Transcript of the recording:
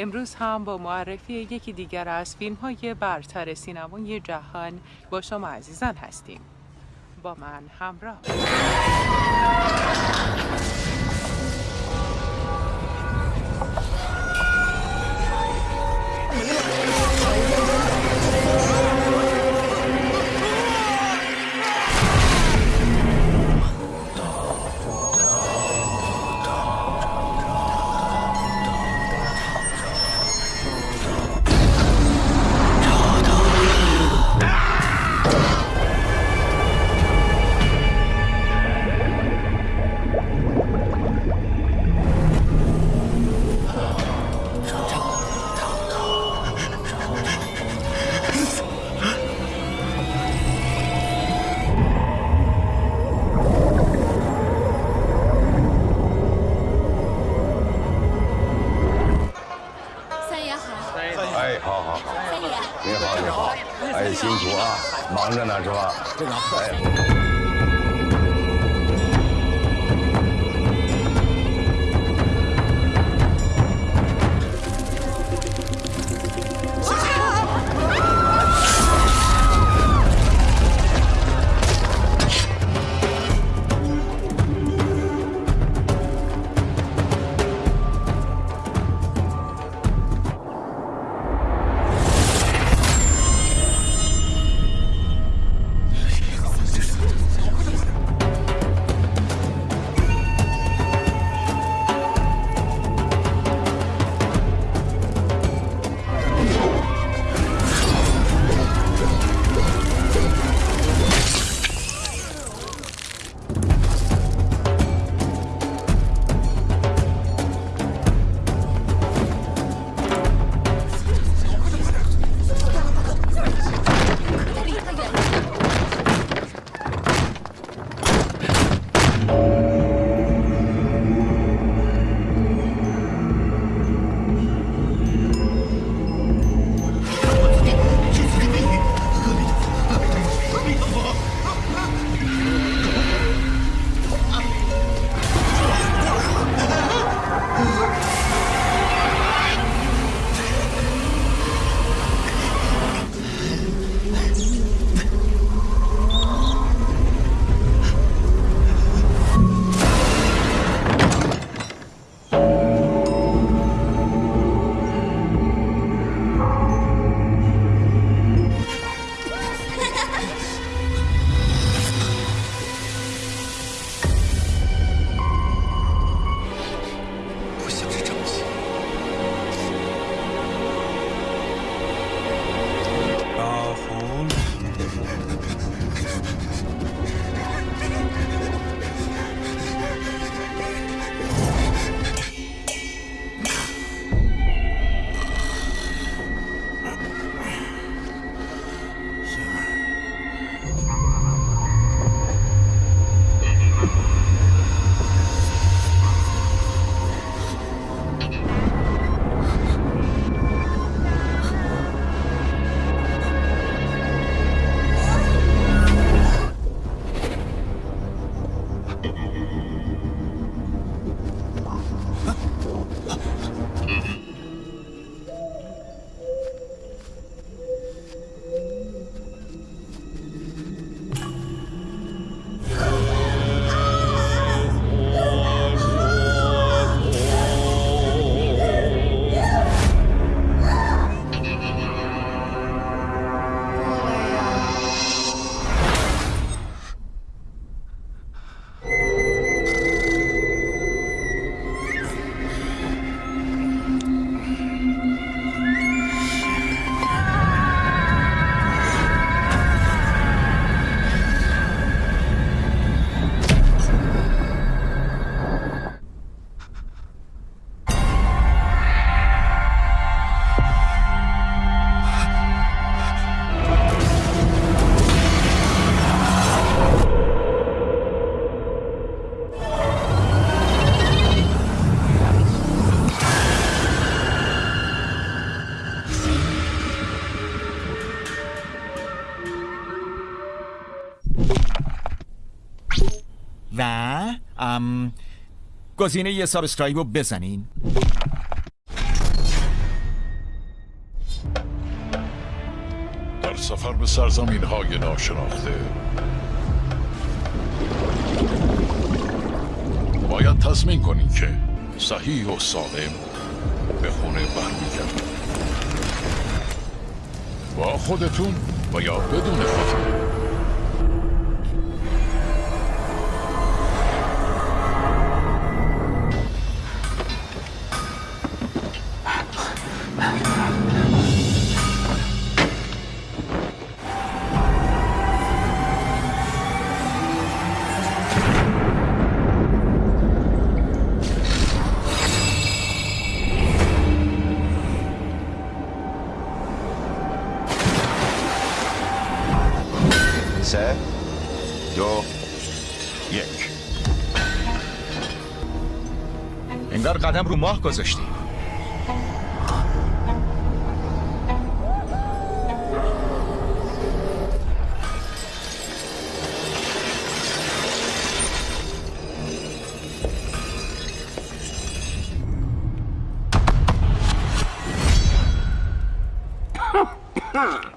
امروز هم با معرفی یکی دیگر از فیلم های برتر سینمای جهان با شما عزیزان هستیم. با من همراه. 忙着呢，是吧？这个，哎。گزینه یه سابسکرایب رو بزنین. در سفر به سرزمین های ناشناخته. باید تصمیم کنین که صحیح و سالم به خونه برمیگردید با خودتون و یا بدون خودتون. cadabru morco zăștii. Huh.